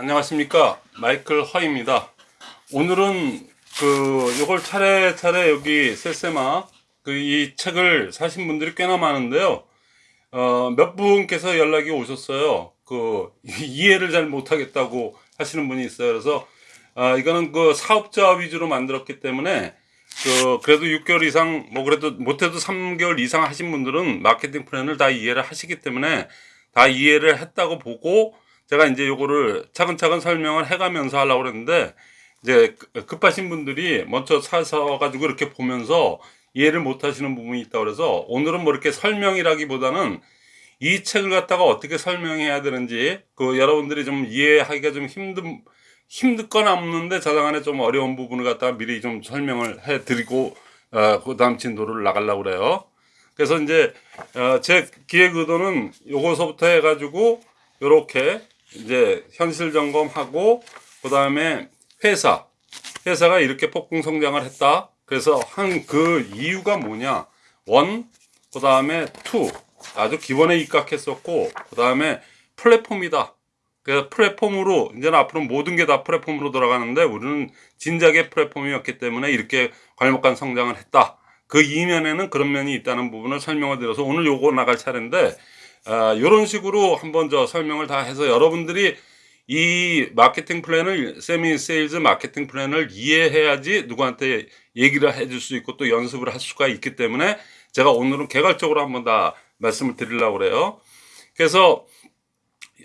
안녕하십니까. 마이클 허입니다. 오늘은 그 요걸 차례차례 여기 세세마 그 이 책을 사신 분들이 꽤나 많은데요. 어, 몇 분께서 연락이 오셨어요. 그 이해를 잘 못하겠다고 하시는 분이 있어요. 그래서 아 이거는 그 사업자 위주로 만들었기 때문에 그 그래도 6개월 이상 뭐 그래도 못해도 3개월 이상 하신 분들은 마케팅 플랜을 다 이해를 하시기 때문에 다 이해를 했다고 보고 제가 이제 요거를 차근차근 설명을 해가면서 하려고 그랬는데 이제 그, 급하신 분들이 먼저 사서 가지고 이렇게 보면서 이해를 못 하시는 부분이 있다 그래서 오늘은 뭐 이렇게 설명이라기보다는 이 책을 갖다가 어떻게 설명해야 되는지 그 여러분들이 좀 이해하기가 좀 힘든 힘든거나 없는데 저당안에 좀 어려운 부분을 갖다가 미리 좀 설명을 해 드리고 어, 그 다음 진도를 나가려고 그래요. 그래서 이제 어, 제 기획 의도는 요거서부터 해가지고 요렇게 이제 현실 점검하고 그 다음에 회사 회사가 이렇게 폭풍 성장을 했다. 그래서 한 그 이유가 뭐냐? one 그 다음에 two 아주 기본에 입각했었고 그 다음에 플랫폼이다. 그래서 플랫폼으로 이제는 앞으로 모든 게 다 플랫폼으로 돌아가는데 우리는 진작에 플랫폼이었기 때문에 이렇게 괄목한 성장을 했다. 그 이면에는 그런 면이 있다는 부분을 설명을 드려서 오늘 요거 나갈 차례인데 아, 이런 식으로 한번 저 설명을 다 해서 여러분들이 이 마케팅 플랜을 세미 세일즈 마케팅 플랜을 이해해야지 누구한테 얘기를 해줄 수 있고 또 연습을 할 수가 있기 때문에 제가 오늘은 개괄적으로 한번 다 말씀을 드리려고 그래요. 그래서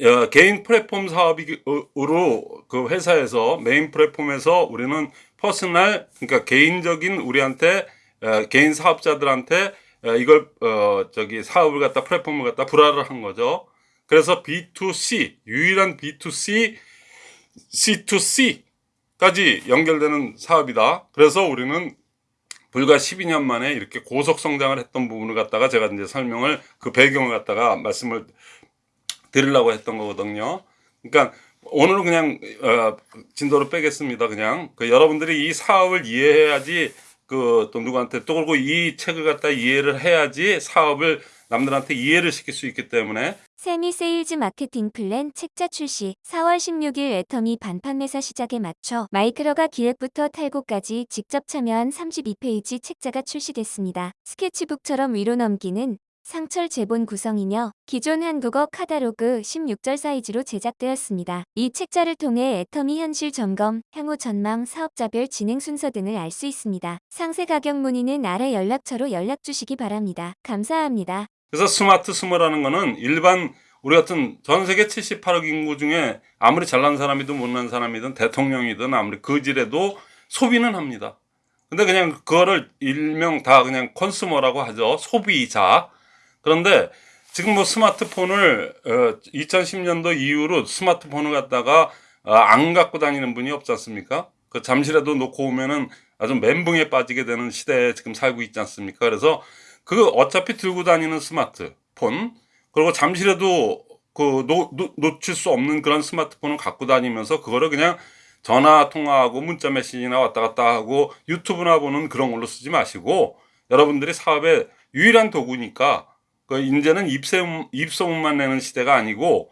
어, 개인 플랫폼 사업으로 그 회사에서 메인 플랫폼에서 우리는 personal 그러니까 개인적인 우리한테 어, 개인 사업자들한테 어, 이걸 어 저기 사업을 갖다 플랫폼을 갖다 분화를 한 거죠. 그래서 B2C 유일한 B2C C2C까지 연결되는 사업이다. 그래서 우리는 불과 12년 만에 이렇게 고속 성장을 했던 부분을 갖다가 제가 이제 설명을 그 배경을 갖다가 말씀을 드리려고 했던 거거든요. 그러니까 오늘은 그냥 어, 진도를 빼겠습니다. 그냥 그 여러분들이 이 사업을 이해해야지 그또 누구한테 또 그리고 이 책을 갖다 이해를 해야지 사업을 남들한테 이해를 시킬 수 있기 때문에 세미 세일즈 마케팅 플랜 책자 출시 4월 16일 애터미 방문판매사 시작에 맞춰 마이크로가 기획부터 탈고까지 직접 참여한 32페이지 책자가 출시됐습니다. 스케치북처럼 위로 넘기는 상철 제본 구성이며 기존 한국어 카다로그 16절 사이즈로 제작되었습니다. 이 책자를 통해 애터미 현실 점검, 향후 전망, 사업자별 진행 순서 등을 알 수 있습니다. 상세 가격 문의는 아래 연락처로 연락 주시기 바랍니다. 감사합니다. 그래서 스마트 소비라는 거는 일반 우리 같은 전 세계 78억 인구 중에 아무리 잘난 사람이든 못난 사람이든 대통령이든 아무리 거지래도 소비는 합니다. 근데 그냥 그거를 일명 다 그냥 컨슈머라고 하죠. 소비자. 그런데 지금 뭐 스마트폰을 어 2010년도 이후로 스마트폰을 갖다가 어안 갖고 다니는 분이 없지 않습니까? 그 잠시라도 놓고 오면은 아주 멘붕에 빠지게 되는 시대에 지금 살고 있지 않습니까? 그래서 그 어차피 들고 다니는 스마트폰 그리고 잠시라도 그 놓, 놓칠 수 없는 그런 스마트폰을 갖고 다니면서 그거를 그냥 전화 통화하고 문자 메시지나 왔다 갔다 하고 유튜브나 보는 그런 걸로 쓰지 마시고 여러분들이 사업의 유일한 도구니까 그 이제는 입소문, 입소문만 내는 시대가 아니고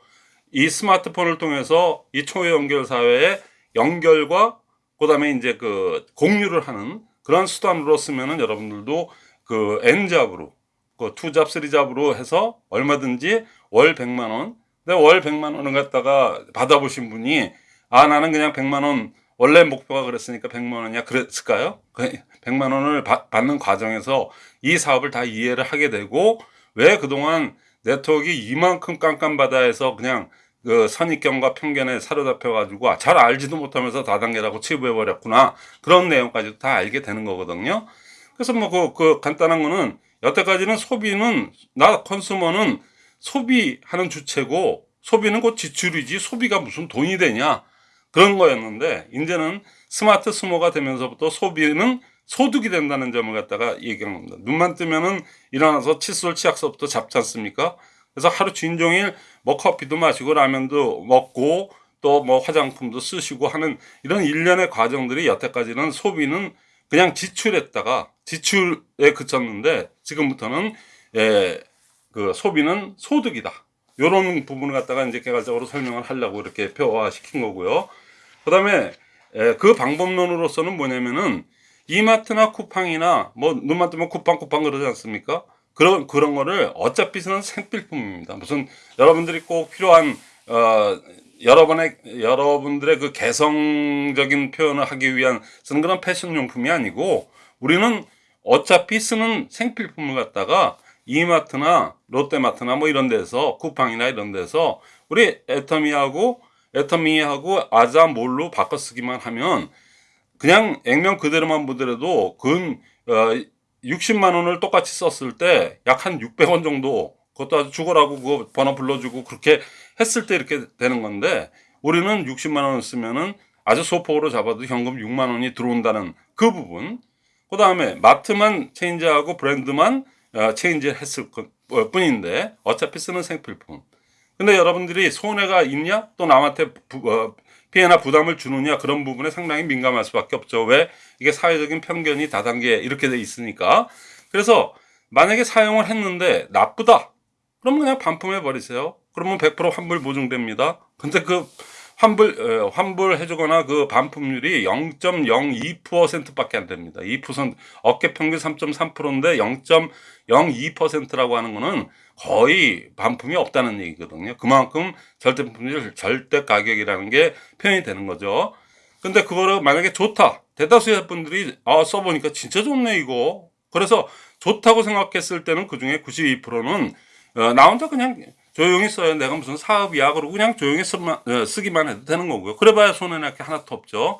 이 스마트폰을 통해서 이 초연결 사회의 연결과 그다음에 이제 그 공유를 하는 그런 수단으로 쓰면은 여러분들도 그 N잡으로 그 투잡, 쓰리잡으로 해서 얼마든지 월 100만 원. 근데 월 100만 원을 갖다가 받아보신 분이 아 나는 그냥 100만 원 원래 목표가 그랬으니까 100만 원이야 그랬을까요? 100만 그 원을 받, 받는 과정에서 이 사업을 다 이해를 하게 되고 왜 그동안 네트워크 이만큼 깜깜바다에서 그냥 그 선입견과 편견에 사로잡혀 가지고 아, 잘 알지도 못하면서 다단계라고 치부해 버렸구나 그런 내용까지도 다 알게 되는 거거든요. 그래서 뭐그 그 간단한 거는 여태까지는 소비는 나 컨슈머는 소비하는 주체고 소비는 곧 지출이지 소비가 무슨 돈이 되냐 그런 거였는데 이제는 스마트 스모가 되면서부터 소비는 소득이 된다는 점을 갖다가 얘기하는 겁니다. 눈만 뜨면은 일어나서 칫솔 치약서부터 잡지 않습니까? 그래서 하루 진종일 뭐 커피도 마시고 라면도 먹고 또 뭐 화장품도 쓰시고 하는 이런 일련의 과정들이 여태까지는 소비는 그냥 지출했다가 지출에 그쳤는데 지금부터는 예, 그 소비는 소득이다. 요런 부분을 갖다가 이제 개괄적으로 설명을 하려고 이렇게 표화시킨 거고요. 그 다음에 에, 그 방법론으로서는 뭐냐면은 이마트나 쿠팡이나 뭐 눈만 뜨면 쿠팡 쿠팡 그러지 않습니까? 그런 그런 거를 어차피 쓰는 생필품입니다. 무슨 여러분들이 꼭 필요한 어 여러분의 여러분들의 그 개성적인 표현을 하기 위한 쓰는 그런 패션 용품이 아니고 우리는 어차피 쓰는 생필품을 갖다가 이마트나 롯데마트나 뭐 이런 데서 쿠팡이나 이런 데서 우리 애터미하고 애터미하고 아자 몰로 바꿔 쓰기만 하면 그냥 액면 그대로만 보더라도 근 어, 60만 원을 똑같이 썼을 때 약 한 600원 정도 그것도 아주 죽어라고 그 번호 불러주고 그렇게 했을 때 이렇게 되는 건데 우리는 60만 원을 쓰면은 아주 소폭으로 잡아도 현금 6만 원이 들어온다는 그 부분. 그 다음에 마트만 체인지하고 브랜드만 어, 체인지 했을 것 어, 뿐인데 어차피 쓰는 생필품. 근데 여러분들이 손해가 있냐? 또 남한테 부- 어, 피해나 부담을 주느냐 그런 부분에 상당히 민감할 수밖에 없죠. 왜? 이게 사회적인 편견이 다단계 이렇게 돼 있으니까. 그래서 만약에 사용을 했는데 나쁘다. 그럼 그냥 반품해 버리세요. 그러면 100% 환불 보증됩니다. 근데 그 환불 어, 환불해 주거나 그 반품률이 0.02%밖에 안 됩니다. 2% 어깨 평균 3.3%인데 0.02%라고 하는 거는 거의 반품이 없다는 얘기거든요. 그만큼 절대 품질 절대 가격이라는 게 표현이 되는 거죠. 근데 그거를 만약에 좋다. 대다수의 분들이 아 써보니까 진짜 좋네 이거. 그래서 좋다고 생각했을 때는 그 중에 92%는 어, 나 혼자 그냥 조용히 써요. 내가 무슨 사업이야. 그러고 그냥 조용히 어, 쓰기만 해도 되는 거고요. 그래봐야 손해날 게 하나도 없죠.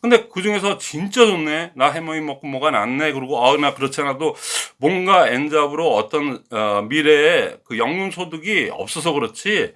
근데 그 중에서 진짜 좋네. 나 해머이 먹고 뭐가 낫네. 그리고 어, 나 그렇지 않아도 뭔가 엔잡으로 어떤 어, 미래에 그 연금 소득이 없어서 그렇지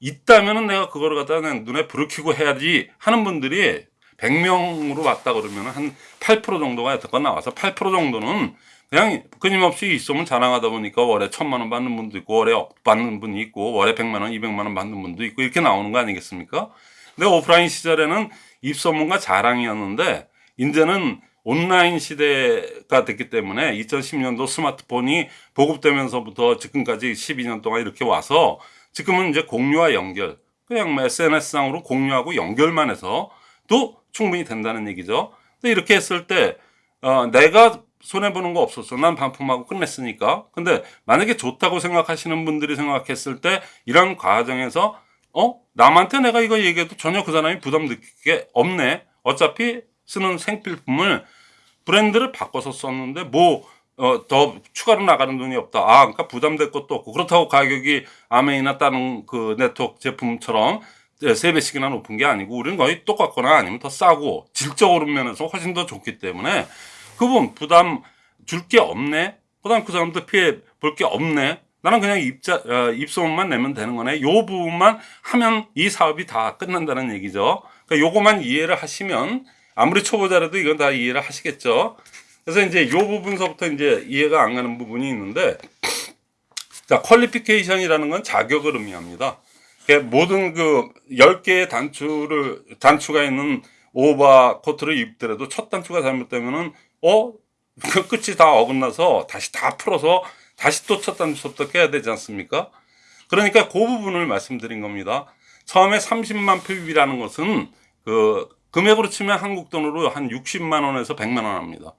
있다면은 내가 그거를 갖다 가 눈에 불을 켜고 해야지 하는 분들이 100명으로 왔다 그러면 한 8% 정도가 여태껏 나와서 8% 정도는 그냥 끊임없이 있으면 자랑하다 보니까 월에 천만 원 받는 분도 있고 월에 억 받는 분이 있고 월에 백만 원, 이백만 원 받는 분도 있고 이렇게 나오는 거 아니겠습니까? 근데 오프라인 시절에는 입소문과 자랑이었는데 이제는 온라인 시대가 됐기 때문에 2010년도 스마트폰이 보급되면서부터 지금까지 12년 동안 이렇게 와서 지금은 이제 공유와 연결 그냥 뭐 SNS상으로 공유하고 연결만 해서 또 충분히 된다는 얘기죠. 근데 이렇게 했을 때 어, 내가 손해 보는 거 없었어. 난 반품하고 끝냈으니까. 근데 만약에 좋다고 생각하시는 분들이 생각했을 때 이런 과정에서 어 남한테 내가 이거 얘기해도 전혀 그 사람이 부담 느낄 게 없네. 어차피 쓰는 생필품을 브랜드를 바꿔서 썼는데 뭐 어, 더 추가로 나가는 돈이 없다. 아, 그러니까 부담될 것도 없고 그렇다고 가격이 아메이나 다른 그 네트워크 제품처럼 세 배씩이나 높은 게 아니고 우리는 거의 똑같거나 아니면 더 싸고 질적으로 면에서 훨씬 더 좋기 때문에 그분 부담 줄 게 없네. 그 다음 그 사람도 피해 볼 게 없네. 나는 그냥 입자 어, 입소문만 내면 되는 거네. 요 부분만 하면 이 사업이 다 끝난다는 얘기죠. 그러니까 요거만 이해를 하시면 아무리 초보자라도 이건 다 이해를 하시겠죠. 그래서 이제 요 부분서부터 이제 이해가 안 가는 부분이 있는데 자, 퀄리피케이션이라는 건 자격을 의미합니다. 모든 그 10개의 단추를, 단추가 있는 오바 코트를 입더라도 첫 단추가 잘못되면은, 어? 그 끝이 다 어긋나서 다시 다 풀어서 다시 또 첫 단추부터 깨야 되지 않습니까? 그러니까 그 부분을 말씀드린 겁니다. 처음에 30만 PB라는 것은 그 금액으로 치면 한국 돈으로 한 60만 원에서 100만 원 합니다.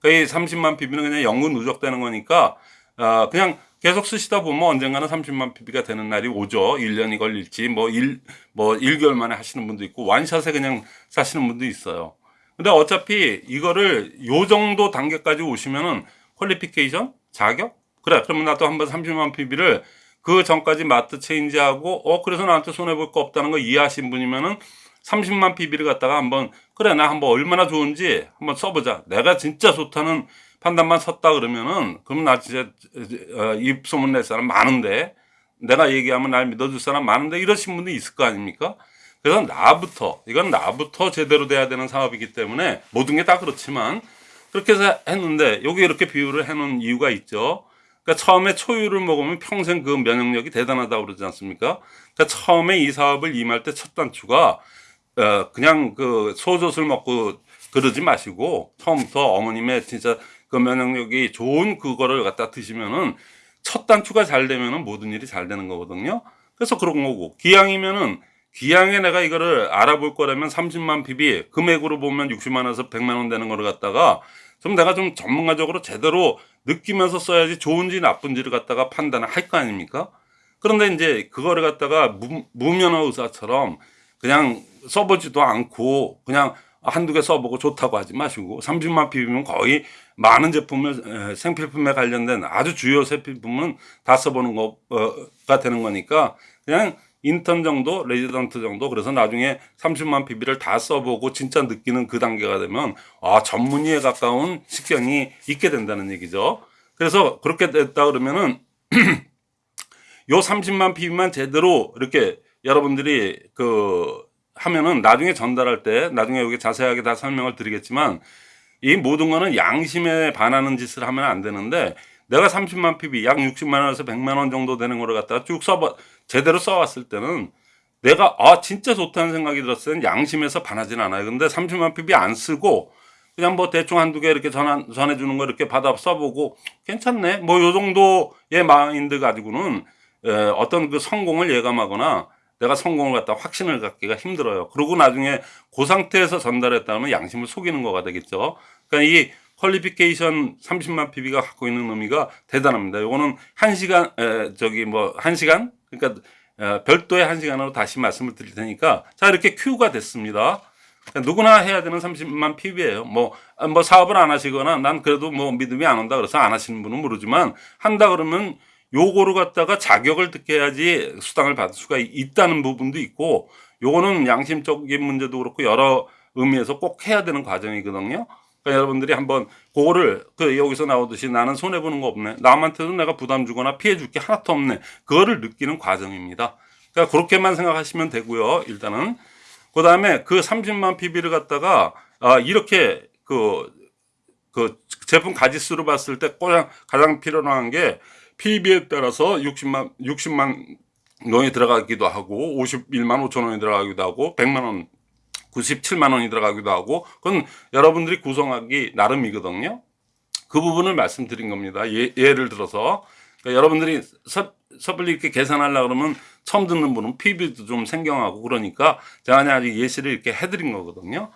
그이 30만 PB는 그냥 연금 누적되는 거니까 어, 그냥 계속 쓰시다 보면 언젠가는 30만 PB가 되는 날이 오죠. 1년이 걸릴지 뭐 1, 뭐 1개월 만에 하시는 분도 있고 완샷에 그냥 사시는 분도 있어요. 근데 어차피 이거를 요 정도 단계까지 오시면은 퀄리피케이션 자격 그래 그러면 나도 한번 30만 PB를 그 전까지 마트 체인지하고 어 그래서 나한테 손해 볼 거 없다는 거 이해하신 분이면은 30만 PB를 갖다가 한번 그래 나 한번 얼마나 좋은지 한번 써보자. 내가 진짜 좋다는 판단만 섰다 그러면은 그럼 나 진짜 어, 입소문 낼 사람 많은데 내가 얘기하면 날 믿어줄 사람 많은데 이러신 분도 있을 거 아닙니까? 그래서 나부터 이건 나부터 제대로 돼야 되는 사업이기 때문에 모든 게 다 그렇지만 그렇게 해서 했는데 여기 이렇게 비유를 해 놓은 이유가 있죠. 그러니까 처음에 초유를 먹으면 평생 그 면역력이 대단하다고 그러지 않습니까? 그러니까 처음에 이 사업을 임할 때 첫 단추가 어, 그냥 그 소젖을 먹고 그러지 마시고 처음부터 어머님의 진짜 그 면역력이 좋은 그거를 갖다 드시면은 첫 단추가 잘 되면은 모든 일이 잘 되는 거거든요. 그래서 그런 거고 기왕이면은 기왕에 내가 이거를 알아볼 거라면 30만 PB 금액으로 보면 60만 원에서 100만 원 되는 거를 갖다가 좀 내가 좀 전문가적으로 제대로 느끼면서 써야지 좋은지 나쁜지를 갖다가 판단을 할 거 아닙니까? 그런데 이제 그거를 갖다가 무, 무면허 의사처럼 그냥 써보지도 않고 그냥 한두 개 써보고 좋다고 하지 마시고 30만 PV면 거의 많은 제품을 에, 생필품에 관련된 아주 주요 생필품은 다 써보는 거가 되는 거니까 그냥 인턴 정도, 레지던트 정도 그래서 나중에 30만 PV를 다 써보고 진짜 느끼는 그 단계가 되면 아 전문의에 가까운 식견이 있게 된다는 얘기죠. 그래서 그렇게 됐다 그러면은 요 30만 PB만 제대로 이렇게 여러분들이 그 하면은 나중에 전달할 때 나중에 여기 자세하게 다 설명을 드리겠지만 이 모든 거는 양심에 반하는 짓을 하면 안 되는데 내가 30만 PB 약 60만 원에서 100만 원 정도 되는 거를 갖다가 쭉 써봐 제대로 써왔을 때는 내가 아 진짜 좋다는 생각이 들었을 때는 양심에서 반하진 않아요. 근데 30만 PB 안 쓰고 그냥 뭐 대충 한두 개 이렇게 전화, 전해주는 거 이렇게 받아 써보고 괜찮네. 뭐 요 정도의 마인드 가지고는 에, 어떤 그 성공을 예감하거나 내가 성공을 갖다 확신을 갖기가 힘들어요. 그러고 나중에 그 상태에서 전달했다면 양심을 속이는 거가 되겠죠. 그러니까 이 퀄리피케이션 30만 PB가 갖고 있는 의미가 대단합니다. 요거는 한 시간, 에, 저기 뭐, 한 시간? 그러니까, 에, 별도의 한 시간으로 다시 말씀을 드릴 테니까. 자, 이렇게 큐가 됐습니다. 그러니까 누구나 해야 되는 30만 PB예요. 뭐, 아, 뭐 사업을 안 하시거나 난 그래도 뭐 믿음이 안 온다 그래서 안 하시는 분은 모르지만 한다 그러면 요거를 갖다가 자격을 듣게 해야지 수당을 받을 수가 있다는 부분도 있고 요거는 양심적인 문제도 그렇고 여러 의미에서 꼭 해야 되는 과정이거든요. 그러니까 여러분들이 한번 그거를 그 여기서 나오듯이 나는 손해 보는 거 없네. 남한테도 내가 부담 주거나 피해 줄 게 하나도 없네. 그거를 느끼는 과정입니다. 그러니까 그렇게만 생각하시면 되고요. 일단은 그다음에 그 30만 PB를 갖다가 아 이렇게 그 그 제품 가지수로 봤을 때 가장 가장 필요한 게 PB에 따라서 60만 60만 원이 들어가기도 하고 51만 5천 원이 들어가기도 하고 100만 원 97만 원이 들어가기도 하고 그건 여러분들이 구성하기 나름이거든요. 그 부분을 말씀드린 겁니다. 예, 예를 들어서 그러니까 여러분들이 섣, 섣불리 이렇게 계산하려 그러면 처음 듣는 분은 PB도 좀 생경하고 그러니까 제가 아직 예시를 이렇게 해드린 거거든요.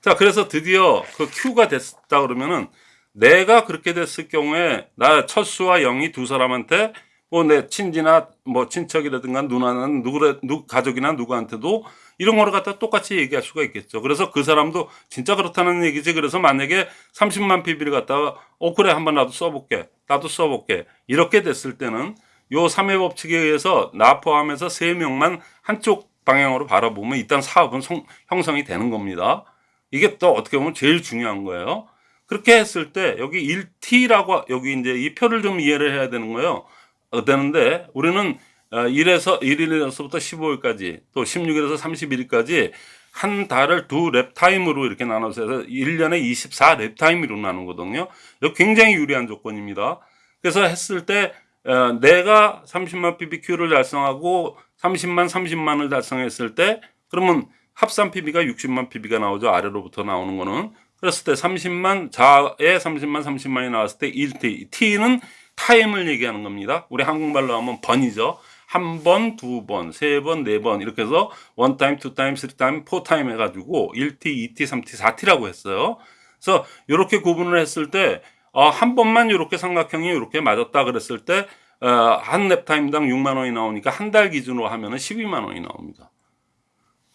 자, 그래서 드디어 그 Q가 됐다 그러면은 내가 그렇게 됐을 경우에 나 철수와 영이 두 사람한테 뭐 내 친지나 뭐 친척이라든가 누나는 누구래 누 가족이나 누구한테도 이런 거를 갖다 똑같이 얘기할 수가 있겠죠. 그래서 그 사람도 진짜 그렇다는 얘기지. 그래서 만약에 30만 PB를 갖다가 어 그래 한번 나도 써볼게. 나도 써볼게. 이렇게 됐을 때는 요 3회 법칙에 의해서 나 포함해서 3명만 한쪽 방향으로 바라보면 일단 사업은 성, 형성이 되는 겁니다. 이게 또 어떻게 보면 제일 중요한 거예요. 그렇게 했을 때 여기 1T라고 여기 이제 이 표를 좀 이해를 해야 되는 거예요. 어, 되는데 우리는 1에서 1일에서부터 15일까지 또 16일에서 31일까지 한 달을 두 lap time으로 이렇게 나눠서 해서 1년에 24 lap time으로 나누거든요. 굉장히 유리한 조건입니다. 그래서 했을 때 어, 내가 30만 PV를 달성하고 30만 30만을 달성했을 때 그러면 합산 PV가 60만 PB가 나오죠. 아래로부터 나오는 거는. 그랬을 때 30만 자에 30만 30만이 나왔을 때 1T. T는 타임을 얘기하는 겁니다. 우리 한국말로 하면 번이죠. 한 번, 두 번, 세 번, 네 번 이렇게 해서 one time, two time, three time, four time 해가지고 1T, 2T, 3T, 4T라고 했어요. 그래서 이렇게 구분을 했을 때 어, 한 번만 이렇게 삼각형이 이렇게 맞았다 그랬을 때 어, 한 lap time당 6만 원이 나오니까 한 달 기준으로 하면은 12만 원이 나옵니다.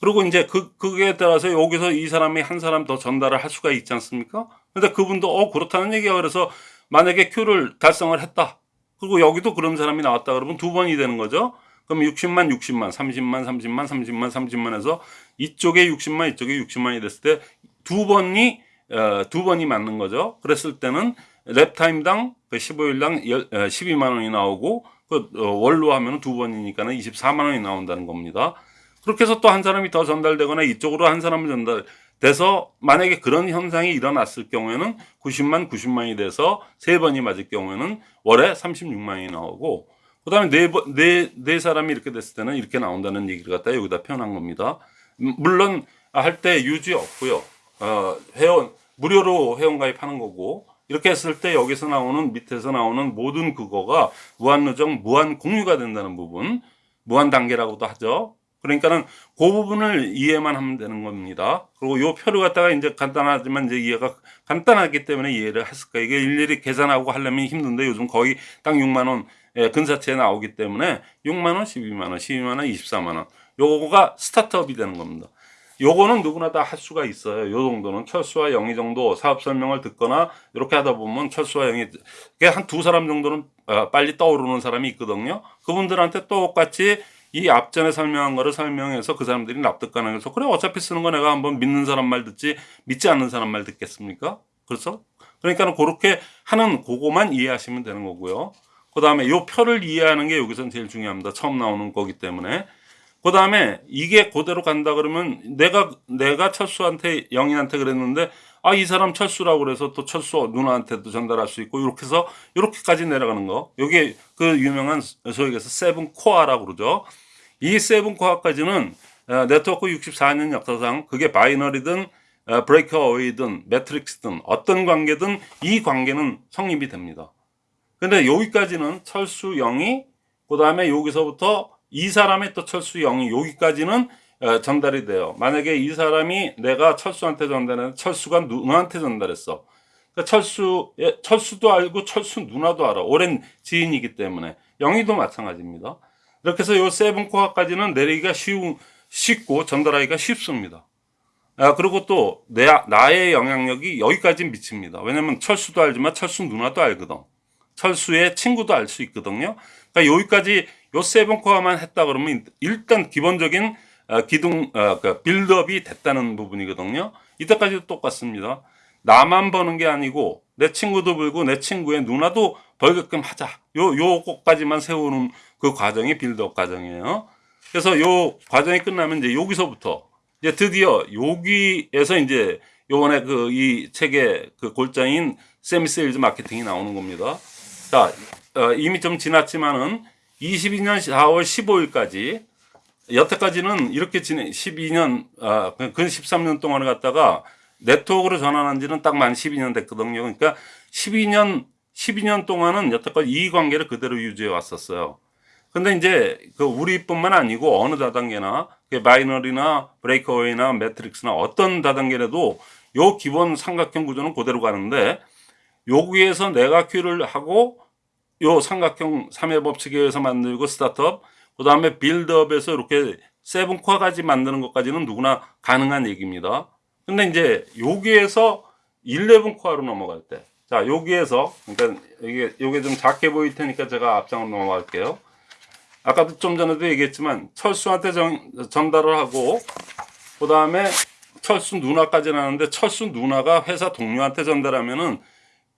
그리고 이제 그, 그에 따라서 여기서 이 사람이 한 사람 더 전달을 할 수가 있지 않습니까? 근데 그분도 어, 그렇다는 얘기야. 그래서 만약에 Q를 달성을 했다. 그리고 여기도 그런 사람이 나왔다 그러면 두 번이 되는 거죠. 그럼 60만, 60만, 30만, 30만, 30만, 30만 해서 이쪽에 60만, 이쪽에 60만이 됐을 때 두 번이, 어, 두 번이 맞는 거죠. 그랬을 때는 랩타임당 15일당 12만 원이 나오고 그 어, 월로 하면 두 번이니까는 24만 원이 나온다는 겁니다. 그렇게 해서 또 한 사람이 더 전달되거나 이쪽으로 한 사람이 전달 돼서 만약에 그런 현상이 일어났을 경우에는 90만 90만이 돼서 세 번이 맞을 경우에는 월에 36만이 나오고 그 다음에 네, 번- 네, 네 사람이 이렇게 됐을 때는 이렇게 나온다는 얘기를 갖다 여기다 표현한 겁니다. 음, 물론 할 때 유지 없고요. 어, 회원 무료로 회원 가입하는 거고 이렇게 했을 때 여기서 나오는 밑에서 나오는 모든 그거가 무한 누적, 무한 공유가 된다는 부분, 무한 단계라고도 하죠. 그러니까는 그 부분을 이해만 하면 되는 겁니다. 그리고 요 표를 갖다가 이제 간단하지만 이제 이해가 간단하기 때문에 이해를 했을 거예요. 이게 일일이 계산하고 하려면 힘든데 요즘 거의 딱 6만 원 예, 근사치에 나오기 때문에 6만 원, 12만 원, 12만 원, 24만 원. 요거가 스타트업이 되는 겁니다. 요거는 누구나 다 할 수가 있어요. 요 정도는 철수와 영희 정도 사업 설명을 듣거나 이렇게 하다 보면 철수와 영희 한 두 사람 정도는 어, 빨리 떠오르는 사람이 있거든요. 그분들한테 똑같이 이 앞전에 설명한 거를 설명해서 그 사람들이 납득 가능 해서 그래 어차피 쓰는 거 내가 한번 믿는 사람 말 듣지 믿지 않는 사람 말 듣겠습니까? 그렇죠? 그러니까 그렇게 하는 그거만 이해하시면 되는 거고요. 그 다음에 요 표를 이해하는 게 여기선 제일 중요합니다. 처음 나오는 거기 때문에. 그 다음에 이게 그대로 간다 그러면 내가, 내가 철수한테, 영인한테 그랬는데, 아, 이 사람 철수라고 그래서 또 철수 누나한테도 전달할 수 있고, 이렇게 해서, 이렇게까지 내려가는 거. 요게 그 유명한 소위 해서 seven core라고 그러죠. 이 seven core까지는 어, 네트워크 64년 역사상 그게 binary든 어, breakaway든 matrix든 어떤 관계든 이 관계는 성립이 됩니다. 근데 여기까지는 철수 영희 그 다음에 여기서부터 이 사람의 또 철수 영희 여기까지는 어, 전달이 돼요. 만약에 이 사람이 내가 철수한테 전달했는데 철수가 누나한테 전달했어. 그러니까 철수, 예, 철수도 알고 철수 누나도 알아. 오랜 지인이기 때문에. 영희도 마찬가지입니다. 이렇게 해서 요 seven core까지는 내리기가 쉬운, 쉽고 전달하기가 쉽습니다. 아, 그리고 또 내, 나의 영향력이 여기까지 미칩니다. 왜냐면 철수도 알지만 철수 누나도 알거든. 철수의 친구도 알 수 있거든요. 그러니까 여기까지 요 seven core만 했다 그러면 일단 기본적인 어, 기둥 어, 그 build up이 됐다는 부분이거든요. 이때까지도 똑같습니다. 나만 버는 게 아니고 내 친구도 벌고 내 친구의 누나도 벌게끔 하자. 요 요거까지만 세우는 그 과정이 build up 과정이에요. 그래서 요 과정이 끝나면 이제 여기서부터 이제 드디어 여기에서 이제 요번에 그 이 책의 그 골자인 세미세일즈 마케팅이 나오는 겁니다. 자, 어, 이미 좀 지났지만은 22년 4월 15일까지 여태까지는 이렇게 지내 12년 아, 근 13년 동안을 갖다가 네트워크로 전환한 지는 딱 만 12년 됐거든요. 그러니까 12년 12년 동안은 여태까지 이 관계를 그대로 유지해 왔었어요. 근데 이제 그 우리뿐만 아니고 어느 다단계나 그 바이너리나 브레이크어웨이나 매트릭스나 어떤 다단계라도 요 기본 삼각형 구조는 그대로 가는데 여기에서 내가 큐를 하고 요 삼각형 3회 법칙에 의해서 만들고 start up 그 다음에 build up에서 이렇게 seven core까지 만드는 것까지는 누구나 가능한 얘기입니다. 근데 이제 여기에서 11 core로 넘어갈 때, 자 여기에서 그러니까 이게 이게 좀 작게 보일 테니까 제가 앞장으로 넘어갈게요. 아까도 좀 전에도 얘기했지만 철수한테 전, 전달을 하고 그 다음에 철수 누나까지 나는데 철수 누나가 회사 동료한테 전달하면은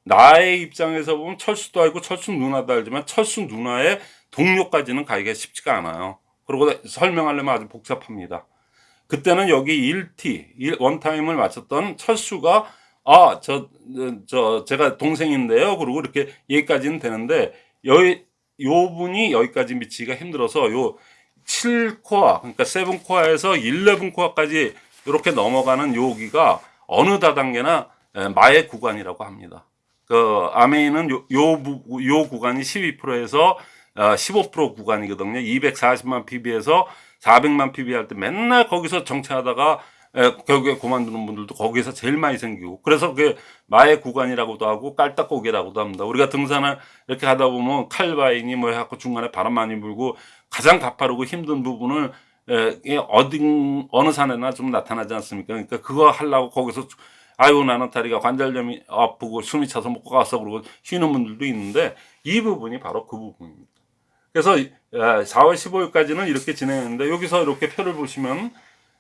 나의 입장에서 보면 철수도 알고 철수 누나도 알지만 철수 누나의 동료까지는 가기가 쉽지가 않아요. 그리고 설명하려면 아주 복잡합니다. 그때는 여기 1T, 원타임을 마쳤던 철수가 아, 저, 저, 제가 동생인데요. 그리고 이렇게 얘기까지는 되는데, 여기, 요 분이 여기까지 미치기가 힘들어서 요 7코어, 그러니까 7코어에서 11코어까지 이렇게 넘어가는 여기가 어느 다단계나 에, 마의 구간이라고 합니다. 그 아메이는 요, 요, 부- 요 구간이 12%에서 어, 15% 구간이거든요. 240만 PB에서 400만 PB 할 때 맨날 거기서 정체하다가 에, 결국에 그만두는 분들도 거기서 제일 많이 생기고 그래서 그게 마의 구간이라고도 하고 깔딱고개라고도 합니다. 우리가 등산을 이렇게 하다 보면 칼바인이 뭐 해갖고 중간에 바람 많이 불고 가장 가파르고 힘든 부분을 에, 어딘 어느 산에나 좀 나타나지 않습니까? 그러니까 그거 하려고 거기서 아유 나는 다리가 관절염이 아프고 숨이 차서 못 가서 그러고 쉬는 분들도 있는데 이 부분이 바로 그 부분입니다. 그래서 4월 15일까지는 이렇게 진행했는데 여기서 이렇게 표를 보시면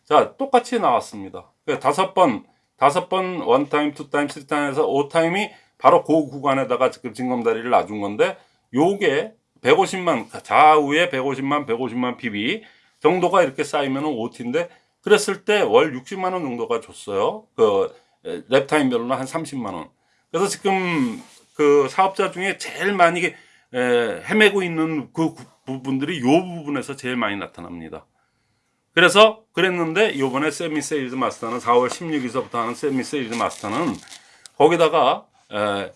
자 똑같이 나왔습니다. 그러니까 다섯 번 다섯 번 원타임, 투타임, 쓰리타임에서 오타임이 바로 그 구간에다가 지금 징검다리를 놔준 건데 요게 150만 좌우에 150만 150만 PV 정도가 이렇게 쌓이면 5T인데 그랬을 때 월 60만 원 정도가 줬어요. 그 랩타임별로는 한 30만 원. 그래서 지금 그 사업자 중에 제일 많이 에, 헤매고 있는 그 구- 부분들이 요 부분에서 제일 많이 나타납니다. 그래서 그랬는데 요번에 세미 세일즈 마스터는 4월 16일서부터 하는 세미 세일즈 마스터는 거기다가 에,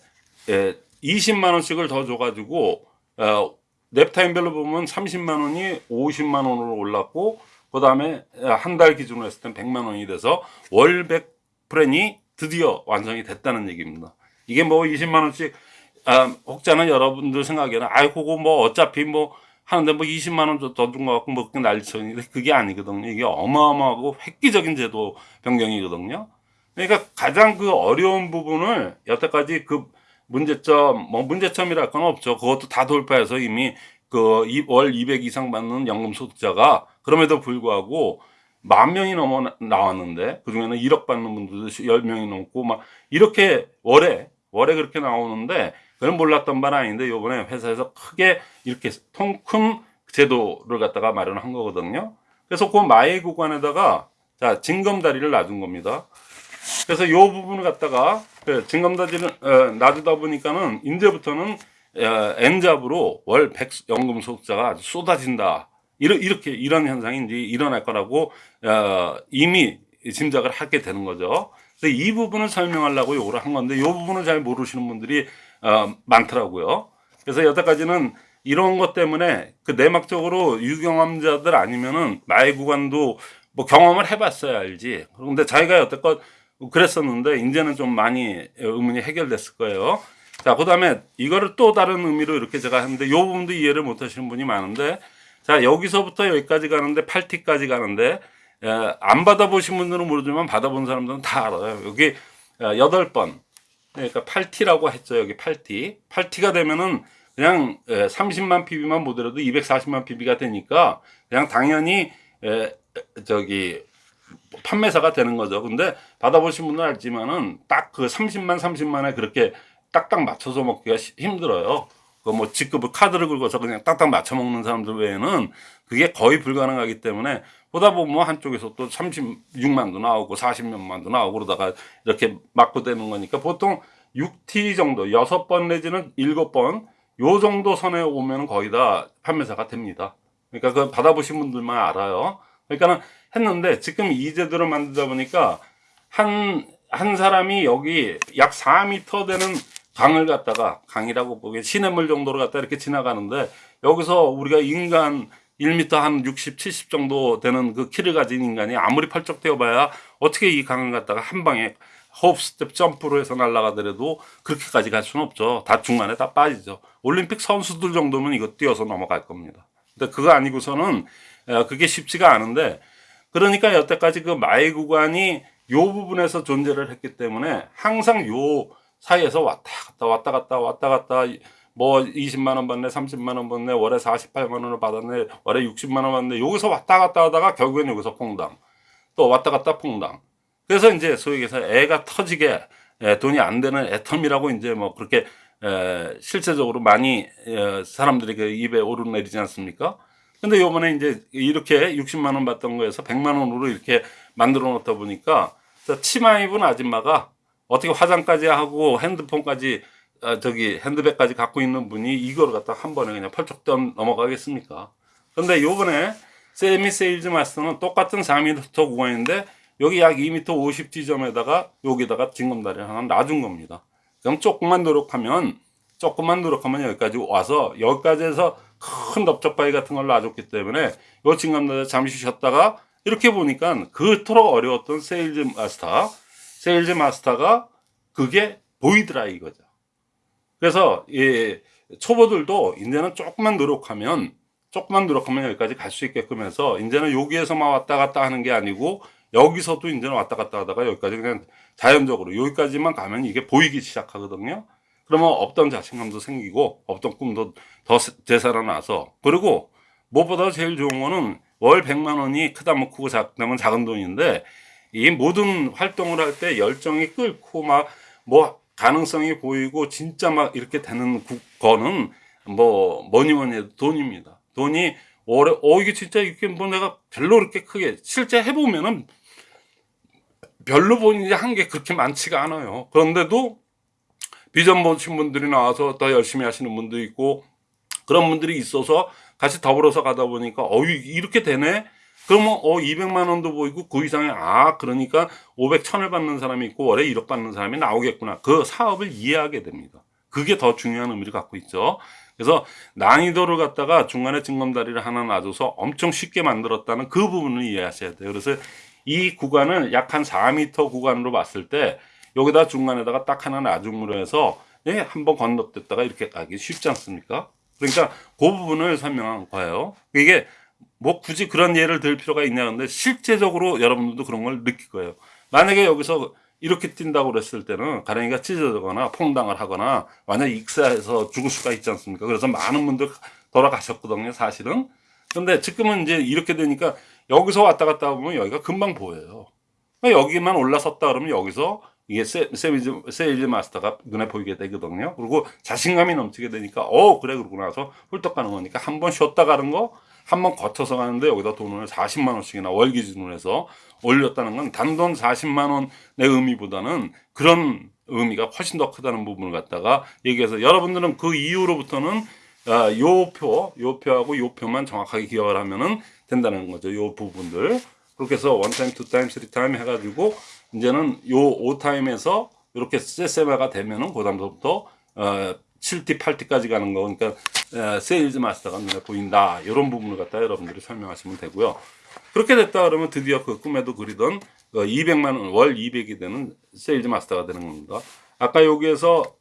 에, 20만 원씩을 더 줘가지고 어, 랩타임별로 보면 30만 원이 50만 원으로 올랐고 그 다음에 한 달 기준으로 했을 땐 100만 원이 돼서 월백 플랜이 드디어 완성이 됐다는 얘기입니다. 이게 뭐 20만 원씩 아, 혹자는 여러분들 생각에는 아이 그거 뭐 어차피 뭐 하는데 뭐 20만 원 더준거 갖고 뭐 그게 난리쳤는데 그게 아니거든요. 이게 어마어마하고 획기적인 제도 변경이거든요. 그러니까 가장 그 어려운 부분을 여태까지 그 문제점 뭐 문제점이랄 건 없죠. 그것도 다 돌파해서 이미 그월 200 이상 받는 연금 소득자가 그럼에도 불구하고 만 명이 넘어 나- 나왔는데 그 중에는 1억 받는 분들도 10명이 넘고 막 이렇게 월에 월에 그렇게 나오는데 그건 몰랐던 바는 아닌데 요번에 회사에서 크게 이렇게 통큰 제도를 갖다가 마련한 거거든요. 그래서 그 마의 구간에다가 자 징검다리를 놔준 겁니다. 그래서 요 부분을 갖다가 그 징검다리를 어, 놔주다 보니까는 이제부터는 어, N잡으로 월 100 연금 소득자가 아주 쏟아진다. 이러, 이렇게 이런 현상이 이제 일어날 거라고 어, 이미 짐작을 하게 되는 거죠. 그래서 이 부분을 설명하려고 요거를 한 건데 요 부분을 잘 모르시는 분들이 어, 많더라고요. 그래서 여태까지는 이런 것 때문에 그 내막적으로 유경험자들 아니면은 마의 구간도 뭐 경험을 해봤어야 알지. 그런데 자기가 여태껏 그랬었는데 이제는 좀 많이 의문이 해결됐을 거예요. 자, 그 다음에 이거를 또 다른 의미로 이렇게 제가 했는데 요 부분도 이해를 못 하시는 분이 많은데 자, 여기서부터 여기까지 가는데 8T까지 가는데 에, 안 받아보신 분들은 모르지만 받아본 사람들은 다 알아요. 여기 어, 여덟 번 그러니까 8T라고 했죠. 여기 8T. 8T가 되면은 그냥 에, 30만 PB만 보더라도 240만 PB가 되니까 그냥 당연히 에, 저기 판매사가 되는 거죠. 근데 받아보신 분은 알지만은 딱 그 30만 30만에 그렇게 딱딱 맞춰서 먹기가 시- 힘들어요. 그뭐 직급을 카드를 긁어서 그냥 딱딱 맞춰 먹는 사람들 외에는 그게 거의 불가능하기 때문에 보다 보면 뭐 한쪽에서 또 36만도 나오고 40몇만도 나오고 그러다가 이렇게 맞고 되는 거니까 보통 6T 정도 6번 내지는 7번 요 정도 선에 오면 거의 다 판매사가 됩니다. 그러니까 그 받아보신 분들만 알아요. 그러니까는 했는데 지금 이 제도를 만들다 보니까 한, 한 사람이 여기 약 4m 되는 강을 갖다가 강이라고 보기엔 시냇물 정도로 갖다 이렇게 지나가는데 여기서 우리가 인간 1m 한 60, 70 정도 되는 그 키를 가진 인간이 아무리 펄쩍 뛰어 봐야 어떻게 이 강을 갖다가 한 방에 hop step jump로 해서 날아가더라도 그렇게까지 갈 수는 없죠. 다 중간에 다 빠지죠. 올림픽 선수들 정도면 이거 뛰어서 넘어갈 겁니다. 근데 그거 아니고서는 어, 그게 쉽지가 않은데 그러니까 여태까지 그 마의 구간이 요 부분에서 존재를 했기 때문에 항상 요 사이에서 왔다 갔다 왔다 갔다 왔다 갔다. 뭐 20만 원 받네 30만 원 받네 월에 48만 원을 받았네 월에 60만 원 받네. 여기서 왔다 갔다 하다가 결국엔 여기서 퐁당. 또 왔다 갔다 퐁당. 그래서 이제 소위 얘기해서 애가 터지게 에, 돈이 안 되는 애텀이라고 이제 뭐 그렇게 에, 실제적으로 많이 에, 사람들이 그 입에 오르내리지 않습니까? 근데 요번에 이제 이렇게 60만 원 받던 거에서 100만 원으로 이렇게 만들어 놓다 보니까 저 치마 입은 아줌마가 어떻게 화장까지 하고 핸드폰까지 아, 저기 핸드백까지 갖고 있는 분이 이걸 갖다 한 번에 그냥 펄쩍 넘어가겠습니까? 근데 요번에 세미 세일즈 마스터는 똑같은 4m 구간인데 여기 약 2m 50 지점에다가 여기다가 징검다리를 하나 놔준 겁니다. 그럼 조금만 노력하면 조금만 노력하면 여기까지 와서 여기까지 해서 큰 넓적바위 같은 걸 놔줬기 때문에 요 징검다리 잠시 쉬었다가 이렇게 보니까 그토록 어려웠던 세일즈 마스터 세일즈 마스터가 그게 보이더라 이거죠. 그래서 이 초보들도 이제는 조금만 노력하면 조금만 노력하면 여기까지 갈 수 있게끔 해서 이제는 여기에서만 왔다 갔다 하는 게 아니고 여기서도 이제는 왔다 갔다 하다가 여기까지 그냥 자연적으로 여기까지만 가면 이게 보이기 시작하거든요. 그러면 없던 자신감도 생기고 없던 꿈도 더 되살아나서 그리고 무엇보다 제일 좋은 거는 월 100만 원이 크다 면 크고 작다면 작은 돈인데 이 모든 활동을 할 때 열정이 끓고 막 뭐 가능성이 보이고 진짜 막 이렇게 되는 구- 거는 뭐 뭐니 뭐니 해도 돈입니다. 돈이 올해 어 이게 진짜 이렇게 뭐 내가 별로 그렇게 크게 실제 해보면은 별로 본인이 한 게 그렇게 많지가 않아요. 그런데도 비전 보신 분들이 나와서 더 열심히 하시는 분도 있고 그런 분들이 있어서 같이 더불어서 가다 보니까 어 이- 이렇게 되네 그러면 어 200만 원도 보이고 그 이상의 아 그러니까 500, 1000을 받는 사람이 있고 월에 1억 받는 사람이 나오겠구나. 그 사업을 이해하게 됩니다. 그게 더 중요한 의미를 갖고 있죠. 그래서 난이도를 갖다가 중간에 징검다리를 하나 놔줘서 엄청 쉽게 만들었다는 그 부분을 이해하셔야 돼요. 그래서 이 구간을 약 한 4m 구간으로 봤을 때 여기다 중간에다가 딱 하나 놔줌으로 해서 예, 한번 건너뛰었다가 이렇게 가기 쉽지 않습니까? 그러니까 그 부분을 설명한 거예요. 이게 뭐 굳이 그런 예를 들 필요가 있냐 근데 실제적으로 여러분들도 그런 걸 느낄 거예요. 만약에 여기서 이렇게 뛴다고 그랬을 때는 가랭이가 찢어지거나 퐁당을 하거나 완전 익사해서 죽을 수가 있지 않습니까? 그래서 많은 분들 돌아가셨거든요, 사실은. 근데 지금은 이제 이렇게 되니까 여기서 왔다 갔다 보면 여기가 금방 보여요. 그러니까 여기만 올라섰다 그러면 여기서 이게 세, 세일즈, 세일즈 마스터가 눈에 보이게 되거든요. 그리고 자신감이 넘치게 되니까, 어, 그래, 그러고 나서 훌떡 가는 거니까 한 번 쉬었다 가는 거, 한 번 거쳐서 가는데 여기다 돈을 40만 원씩이나 월 기준으로 해서 올렸다는 건 단돈 40만 원의 의미보다는 그런 의미가 훨씬 더 크다는 부분을 갖다가 얘기해서 여러분들은 그 이후로부터는 아, 요 표, 요 표하고 요 표만 정확하게 기억을 하면은 된다는 거죠. 요 부분들. 그렇게 해서 one time, two time, three time 해가지고 이제는 요 5타임에서 이렇게 세세마가 되면은 그 다음부터 어 7T, 8T까지 가는 거 그러니까 어, 세일즈 마스터가 눈에 보인다. 이런 부분을 갖다 여러분들이 설명하시면 되고요. 그렇게 됐다 그러면 드디어 그 꿈에도 그리던 어, 200만 원, 월 200이 되는 세일즈 마스터가 되는 겁니다. 아까 여기에서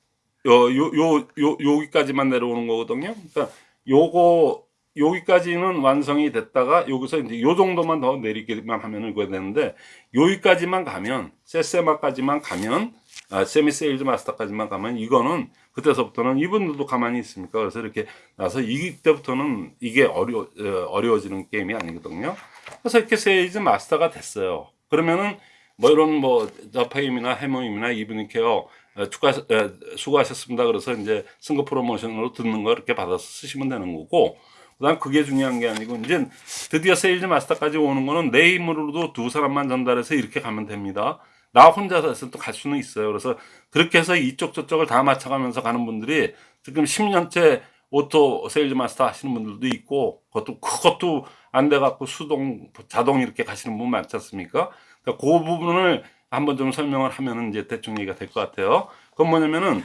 요, 요, 요, 요, 여기까지만 내려오는 거거든요. 그러니까 요거, 여기까지는 완성이 됐다가 여기서 이제 요 정도만 더 내리기만 하면 이거 되는데 여기까지만 가면, 세세마까지만 가면, 아, 세미 세일즈 마스터까지만 가면 이거는 그때서부터는 이분들도 가만히 있습니까? 그래서 이렇게 나서 이때부터는 이게 어려, 어, 어려워지는 게임이 아니거든요. 그래서 이렇게 세일즈 마스터가 됐어요. 그러면은 뭐 이런 뭐 더페임이나 헤모힘이나 이브닝케어 어, 추가, 어, 수고하셨습니다. 그래서 이제 승급 프로모션으로 듣는 거 이렇게 받아서 쓰시면 되는 거고, 그 다음 그게 중요한 게 아니고, 이제 드디어 세일즈 마스터까지 오는 거는 내 힘으로도 두 사람만 전달해서 이렇게 가면 됩니다. 나 혼자서 해서 또갈 수는 있어요. 그래서 그렇게 해서 이쪽 저쪽을 다 맞춰가면서 가는 분들이 지금 10년째 오토 세일즈 마스터 하시는 분들도 있고, 그것도, 그것도 안 돼 갖고 수동, 자동 이렇게 가시는 분 많지 않습니까? 그러니까 그 부분을 한번 좀 설명을 하면은 이제 대충 얘기가 될 것 같아요. 그건 뭐냐면은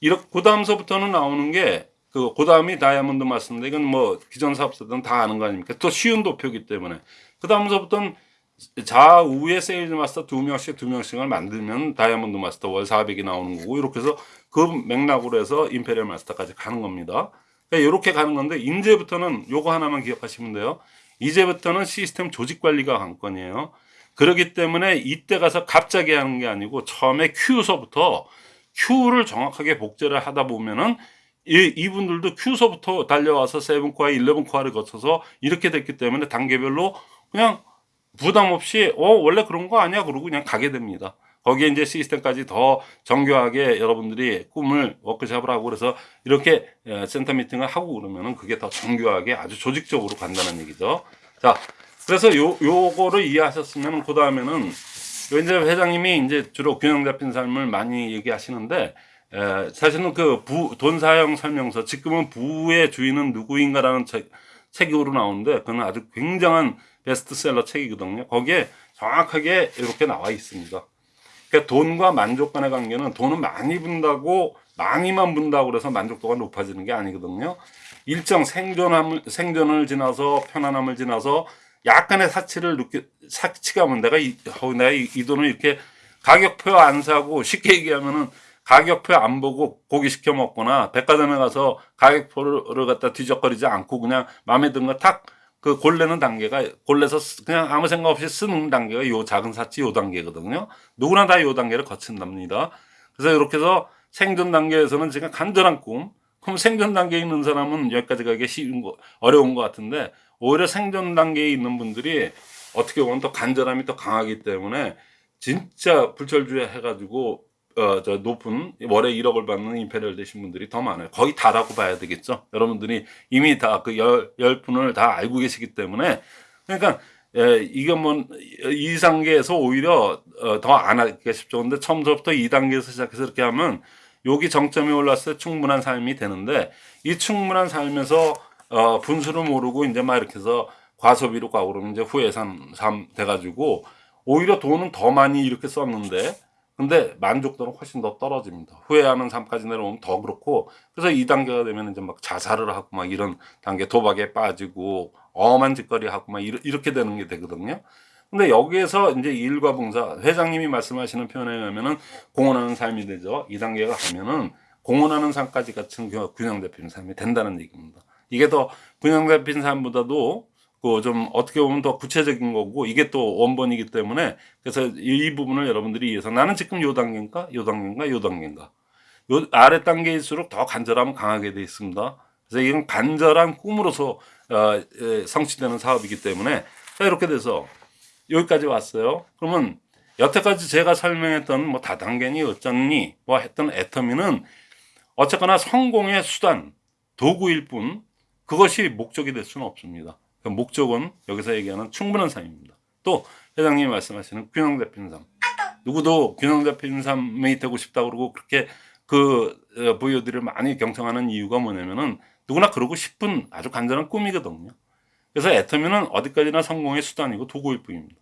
이렇게 그 다음서부터는 나오는 게 그 그 다음이 다이아몬드 마스터인데 이건 뭐 기존 사업자들은 다 아는 거 아닙니까? 또 쉬운 도표기 때문에 그 다음서부터는 좌우에 세일즈 마스터 두 명씩 두 명씩을 만들면 다이아몬드 마스터 월 400이 나오는 거고 이렇게 해서 그 맥락으로 해서 임페리얼 마스터까지 가는 겁니다. 그러니까 이렇게 가는 건데 이제부터는 요거 하나만 기억하시면 돼요. 이제부터는 시스템 조직 관리가 관건이에요. 그렇기 때문에 이때 가서 갑자기 하는 게 아니고 처음에 Q서부터 Q를 정확하게 복제를 하다 보면은 이, 이분들도 Q서부터 달려와서 seven core, 11 core를 거쳐서 이렇게 됐기 때문에 단계별로 그냥 부담 없이 어 원래 그런 거 아니야 그러고 그냥 가게 됩니다. 거기에 이제 시스템까지 더 정교하게 여러분들이 꿈을 워크샵을 하고 그래서 이렇게 에, 센터 미팅을 하고 그러면은 그게 더 정교하게 아주 조직적으로 간다는 얘기죠. 자, 그래서 요 요거를 이해하셨으면 그 다음에는 요 이제 회장님이 이제 주로 균형 잡힌 삶을 많이 얘기하시는데 에, 사실은 그 부 돈 사용 설명서 지금은 부의 주인은 누구인가라는 책 책으로 나오는데 그는 아주 굉장한 베스트셀러 책이거든요. 거기에 정확하게 이렇게 나와 있습니다. 그러니까 돈과 만족 간의 관계는 돈은 많이 분다고 많이만 분다고 그래서 만족도가 높아지는 게 아니거든요. 일정 생존함을 생존을 지나서 편안함을 지나서 약간의 사치를 느끼 사치감은 내가 이, 어, 내가 이, 이 돈을 이렇게 가격표 안 사고 쉽게 얘기하면은 가격표 안 보고 고기 시켜 먹거나 백화점에 가서 가격표를 갖다 뒤적거리지 않고 그냥 마음에 드는 거탁 그 골래는 단계가 골래서 쓰- 그냥 아무 생각 없이 쓰는 단계가 요 작은 사치 요 단계거든요. 누구나 다 요 단계를 거친답니다. 그래서 이렇게 해서 생존 단계에서는 지금 간절한 꿈. 그럼 생존 단계에 있는 사람은 여기까지 가기 쉬운 거 어려운 것 같은데 오히려 생존 단계에 있는 분들이 어떻게 보면 더 간절함이 더 강하기 때문에 진짜 불철주야 해가지고 어, 저 높은 월에 1억을 받는 임페리얼 되신 분들이 더 많아요. 거의 다라고 봐야 되겠죠. 여러분들이 이미 다 그 열, 열 분을 다 알고 계시기 때문에 그러니까 예, 이건 뭐 2단계에서 오히려 어, 더안 하기가 쉽죠. 근데 처음부터 2단계에서 시작해서 이렇게 하면 여기 정점이 올랐을 때 충분한 삶이 되는데 이 충분한 삶에서 어, 분수를 모르고 이제 막 이렇게 해서 과소비로 가고 그러면 이제 후회산 삶 돼가지고 오히려 돈은 더 많이 이렇게 썼는데 근데 만족도는 훨씬 더 떨어집니다. 후회하는 삶까지 내려오면 더 그렇고 그래서 2단계가 되면 이제 막 자살을 하고 막 이런 단계 도박에 빠지고 엄한 짓거리 하고 막 이렇게 되는 게 되거든요. 근데 여기에서 이제 일과 봉사 회장님이 말씀하시는 표현에 의하면은 공헌하는 삶이 되죠. 2단계가 가면은 공헌하는 삶까지 같은 균- 균형 잡힌 삶이 된다는 얘기입니다. 이게 더 균형 잡힌 삶보다도 그 좀 어떻게 보면 더 구체적인 거고 이게 또 원본이기 때문에 그래서 이, 이 부분을 여러분들이 이해해서 나는 지금 요 단계인가 요 단계인가 요 단계인가 요 아래 단계일수록 더 간절함은 강하게 돼 있습니다. 그래서 이건 간절한 꿈으로서 어, 에, 성취되는 사업이기 때문에 자 이렇게 돼서 여기까지 왔어요. 그러면 여태까지 제가 설명했던 뭐 다단계니 어쩌니 뭐 했던 애터미는 어쨌거나 성공의 수단 도구일 뿐 그것이 목적이 될 수는 없습니다. 그 목적은 여기서 얘기하는 충분한 삶입니다. 또 회장님이 말씀하시는 균형 잡힌 삶. 누구도 균형 잡힌 삶이 되고 싶다 그러고 그렇게 그 어, 부여들을 많이 경청하는 이유가 뭐냐면은 누구나 그러고 싶은 아주 간절한 꿈이거든요. 그래서 애터미는 어디까지나 성공의 수단이고 도구일 뿐입니다.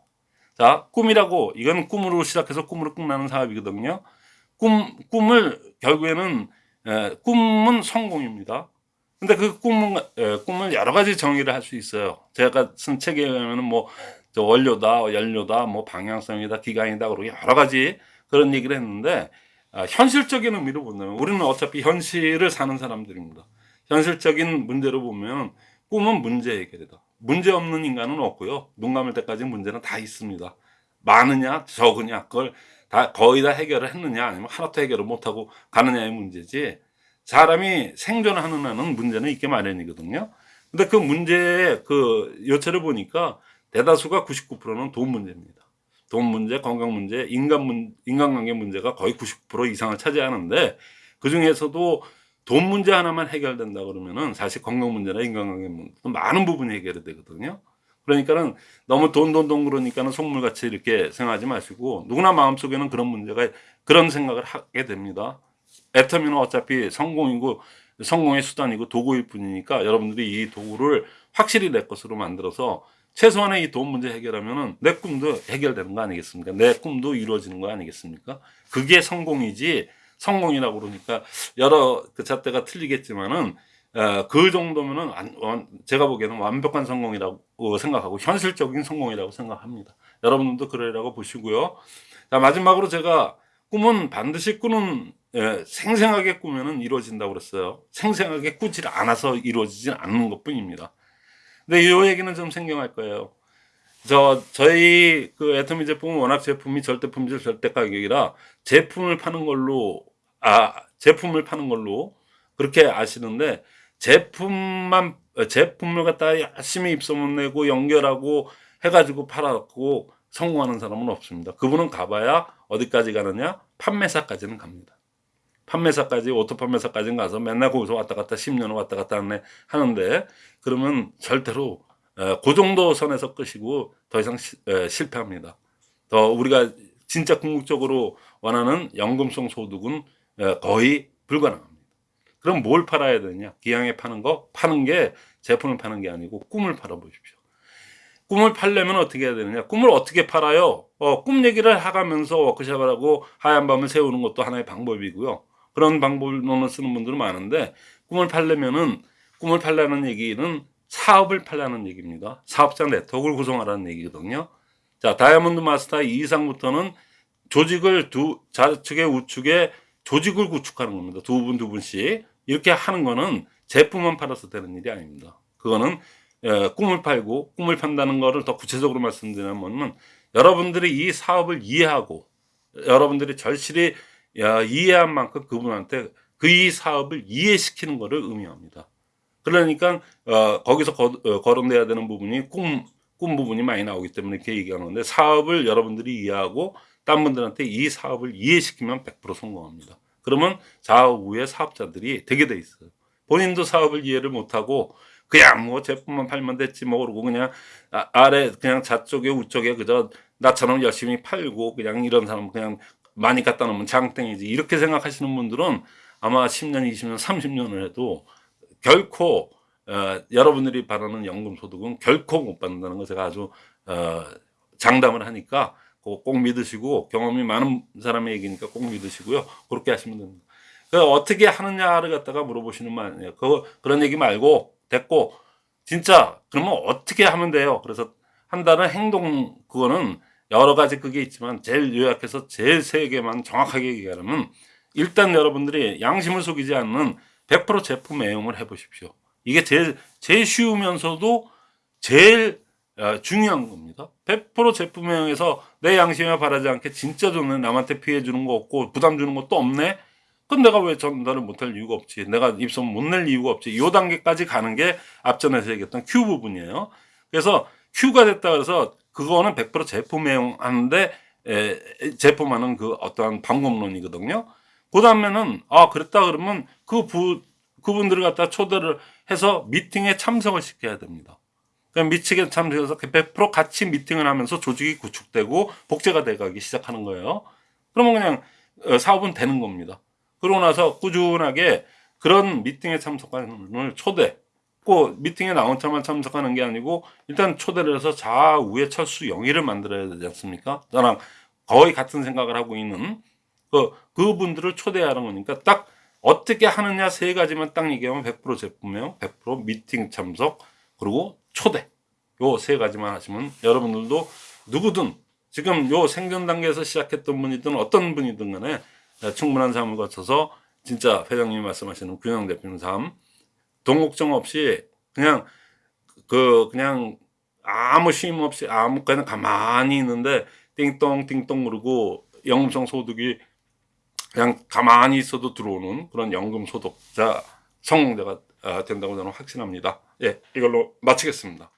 자, 꿈이라고 이건 꿈으로 시작해서 꿈으로 끝나는 사업이거든요. 꿈 꿈을 결국에는 에, 꿈은 성공입니다. 근데 그 꿈은 에, 꿈을 여러 가지 정의를 할 수 있어요. 제가 쓴 책에 의하면은 뭐저 원료다, 연료다, 뭐 방향성이다, 기간이다 그러고 여러 가지 그런 얘기를 했는데 아, 현실적인 의미로 본다면 우리는 어차피 현실을 사는 사람들입니다. 현실적인 문제로 보면 꿈은 문제 해결이다. 문제 없는 인간은 없고요. 눈 감을 때까지 문제는 다 있습니다. 많으냐 적으냐 그걸 다 거의 다 해결을 했느냐 아니면 하나도 해결을 못하고 가느냐의 문제지 사람이 생존하는 한은 문제는 있게 마련이거든요. 근데 그 문제의 그 요체를 보니까 대다수가 99%는 돈 문제입니다. 돈 문제, 건강 문제, 인간 문, 인간관계 문제가 거의 99% 이상을 차지하는데 그 중에서도 돈 문제 하나만 해결된다 그러면은 사실 건강 문제나 인간관계 문제도 많은 부분이 해결이 되거든요. 그러니까는 너무 돈, 돈, 돈 그러니까는 속물같이 이렇게 생각하지 마시고 누구나 마음속에는 그런 문제가 그런 생각을 하게 됩니다. 애터미는 어차피 성공이고 성공의 수단이고 도구일 뿐이니까 여러분들이 이 도구를 확실히 내 것으로 만들어서 최소한의 이 돈 문제 해결하면은 내 꿈도 해결되는 거 아니겠습니까? 내 꿈도 이루어지는 거 아니겠습니까? 그게 성공이지 성공이라고 그러니까 여러 그 잣대가 틀리겠지만은 어, 그 정도면은 제가 보기에는 완벽한 성공이라고 생각하고 현실적인 성공이라고 생각합니다. 여러분들도 그러라고 보시고요. 자 마지막으로 제가 꿈은 반드시 꾸는 예, 생생하게 꾸면은 이루어진다고 그랬어요. 생생하게 꾸질 않아서 이루어지진 않는 것 뿐입니다. 근데 이 얘기는 좀 생경할 거예요. 저 저희 그 애터미 제품은 워낙 제품이 절대 품질 절대 가격이라 제품을 파는 걸로 아 제품을 파는 걸로 그렇게 아시는데 제품만 어, 제품을 갖다 열심히 입소문 내고 연결하고 해가지고 팔아갖고 성공하는 사람은 없습니다. 그분은 가봐야 어디까지 가느냐 판매사까지는 갑니다. 판매사까지 오토 판매사까지 가서 맨날 거기서 왔다 갔다 10년을 왔다 갔다 하는데 그러면 절대로 에, 그 정도 선에서 끄시고 더 이상 시- 에, 실패합니다. 더 우리가 진짜 궁극적으로 원하는 연금성 소득은 에, 거의 불가능합니다. 그럼 뭘 팔아야 되냐? 기왕에 파는 거 파는 게 제품을 파는 게 아니고 꿈을 팔아 보십시오. 꿈을 팔려면 어떻게 해야 되느냐? 꿈을 어떻게 팔아요? 어, 꿈 얘기를 하가면서 워크숍을 하고 하얀 밤을 세우는 것도 하나의 방법이고요. 그런 방법론을 쓰는 분들은 많은데 꿈을 팔려면은 꿈을 팔라는 얘기는 사업을 팔라는 얘기입니다. 사업자 네트워크를 구성하라는 얘기거든요. 자, 다이아몬드 마스터 이상부터는 조직을 두 좌측에 우측에 조직을 구축하는 겁니다. 두 분 두 분씩 이렇게 하는 거는 제품만 팔아서 되는 일이 아닙니다. 그거는 에, 꿈을 팔고 꿈을 판다는 거를 더 구체적으로 말씀드리면은 여러분들이 이 사업을 이해하고 여러분들이 절실히 야, 이해한 만큼 그분한테 그 이 사업을 이해시키는 것을 의미합니다. 그러니까 어, 거기서 거, 어, 거론돼야 되는 부분이 꿈, 꿈 부분이 많이 나오기 때문에 이렇게 얘기하는 건데 사업을 여러분들이 이해하고 딴 분들한테 이 사업을 이해시키면 100% 성공합니다. 그러면 좌우의 사업자들이 되게 돼 있어요. 본인도 사업을 이해를 못하고 그냥 뭐 제품만 팔면 됐지 뭐 그러고 그냥 아, 아래 그냥 좌쪽에 우쪽에 그저 나처럼 열심히 팔고 그냥 이런 사람 그냥 많이 갖다 놓으면 장땡이지 이렇게 생각하시는 분들은 아마 10년, 20년, 30년을 해도 결코 어, 여러분들이 바라는 연금 소득은 결코 못 받는다는 거 제가 아주 어, 장담을 하니까 꼭 믿으시고 경험이 많은 사람의 얘기니까 꼭 믿으시고요. 그렇게 하시면 됩니다. 그 어떻게 하느냐를 갖다가 물어보시는 말이에요. 그 그런 얘기 말고 됐고 진짜 그러면 어떻게 하면 돼요? 그래서 한다는 행동 그거는 여러 가지 그게 있지만 제일 요약해서 제일 세 개만 정확하게 얘기하면 일단 여러분들이 양심을 속이지 않는 100% 제품 애용을 해보십시오. 이게 제일 제일 쉬우면서도 제일 어, 중요한 겁니다. 100% 제품 애용해서 내 양심에 바라지 않게 진짜 좋네 남한테 피해 주는 거 없고 부담 주는 것도 없네. 그럼 내가 왜 전달을 못할 이유가 없지? 내가 입소문 못 낼 이유가 없지? 이 단계까지 가는 게 앞전에서 얘기했던 Q 부분이에요. 그래서 Q가 됐다 그래서 그거는 100% 제품 애용하는데 에, 제품하는 그 어떠한 방법론이거든요. 그 다음에는 아 그랬다 그러면 그 부, 그분들을 갖다 초대를 해서 미팅에 참석을 시켜야 됩니다. 그럼 미팅에 참석해서 100% 같이 미팅을 하면서 조직이 구축되고 복제가 돼가기 시작하는 거예요. 그러면 그냥 어, 사업은 되는 겁니다. 그러고 나서 꾸준하게 그런 미팅에 참석하는 분을 초대, 꼭 미팅에 나 혼자만 참석하는 게 아니고 일단 초대를 해서 좌우의 철수 영의를 만들어야 되지 않습니까? 저랑 거의 같은 생각을 하고 있는 그 그분들을 초대하는 거니까 딱 어떻게 하느냐 세 가지만 딱 얘기하면 100% 제품명, 100% 미팅 참석, 그리고 초대. 요 세 가지만 하시면 여러분들도 누구든 지금 요 생존 단계에서 시작했던 분이든 어떤 분이든 간에 충분한 삶을 거쳐서 진짜 회장님이 말씀하시는 균형 대표님 삶 돈 걱정 없이 그냥 그 그냥 아무 쉼 없이 아무 그냥 가만히 있는데 띵동 띵동 그러고 연금성 소득이 그냥 가만히 있어도 들어오는 그런 연금 소득자 성공자가 아, 된다고 저는 확신합니다. 예, 이걸로 마치겠습니다.